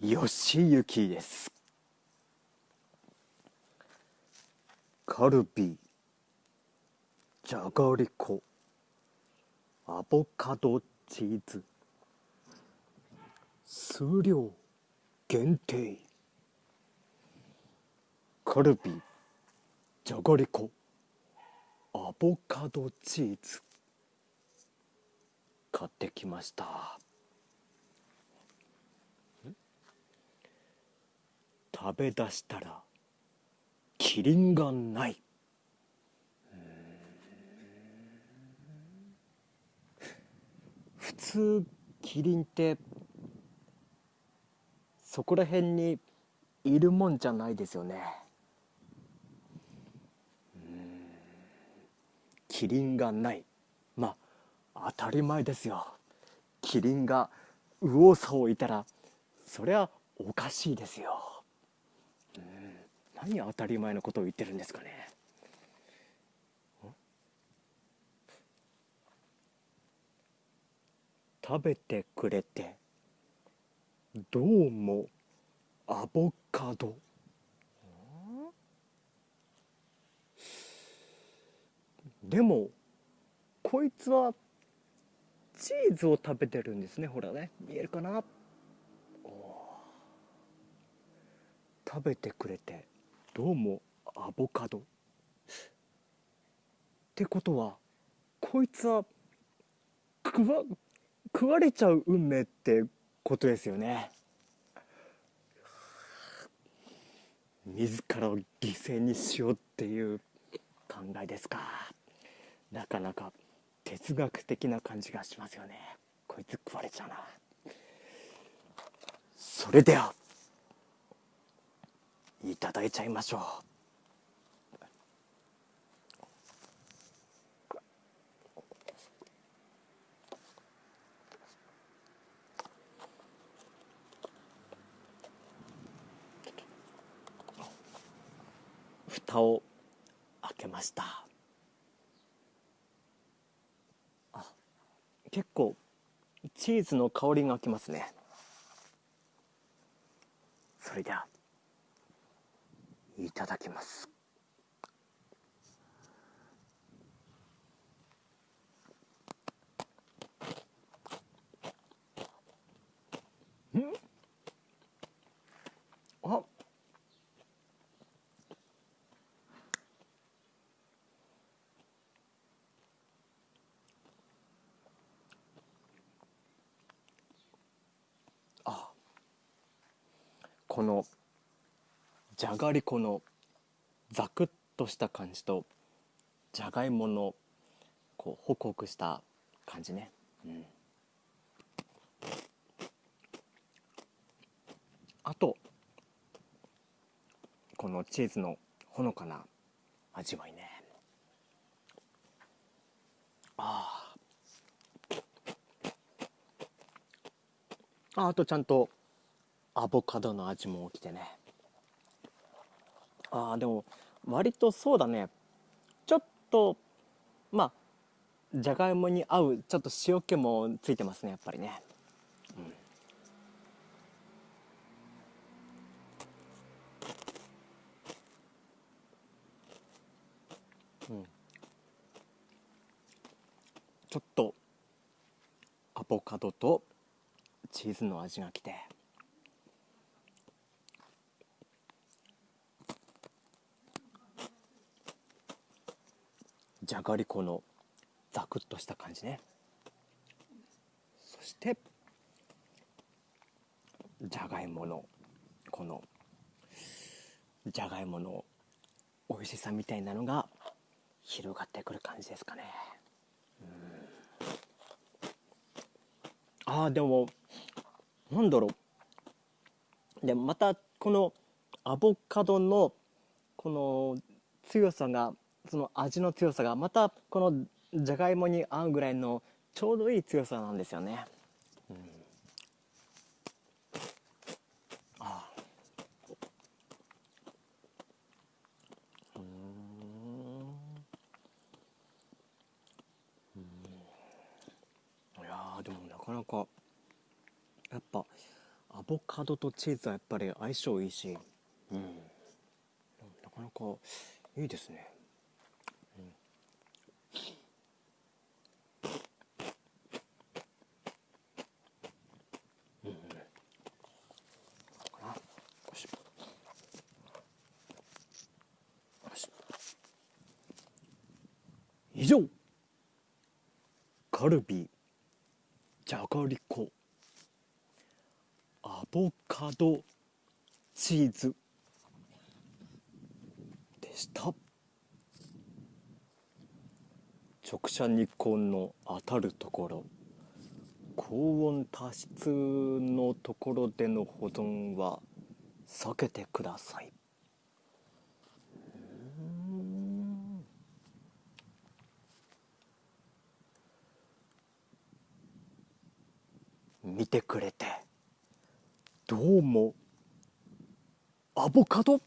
よしゆきです。カルビーじゃがりこアボカドチーズ数量限定。カルビーじゃがりこアボカドチーズ。買ってきました。食べ出したらキリンがない。普通キリンってそこら辺にいるもんじゃないですよね。キリンがない。まあ当たり前ですよ。キリンが右往左往いたらそりゃおかしいですよ。何当たり前のことを言ってるんですかね。食べてくれてどうもアボカド。でもこいつはチーズを食べてるんですねほらね。見えるかな？食べてくれて。どうもアボカド。ってことはこいつは食わ食われちゃう運命ってことですよね。自らを犠牲にしようっていう考えですか。なかなか哲学的な感じがしますよね。こいつ食われちゃうな。それではいただいちゃいましょう。蓋を開けました。あ結構チーズの香りがきますね。それでは。いただきます。ん？あ？あ。このじゃがりこのザクッとした感じとじゃがいものこうホクホクした感じね、うん、あとこのチーズのほのかな味わいね。あああとちゃんとアボカドの味も起きてね。ああでも割とそうだね。ちょっとまあじゃがいもに合うちょっと塩気もついてますねやっぱりね、うん、ちょっとアボカドとチーズの味がきて。じゃがりこのザクッとした感じね。そしてじゃがいものこのじゃがいもの美味しさみたいなのが広がってくる感じですかね。ああでもなんだろう。でまたこのアボカドのこの強さがその味の強さがまたこのじゃがいもに合うぐらいのちょうどいい強さなんですよね。うん、あうん。いやでもなかなかやっぱアボカドとチーズはやっぱり相性いいし、うん、なかなかいいですね、うんうん、かなよしよし以上。カルビじゃがりこアボカドチーズでした。直射日光の当たるところ高温多湿のところでの保存は避けてください。見てくれて。どうも。アボカド？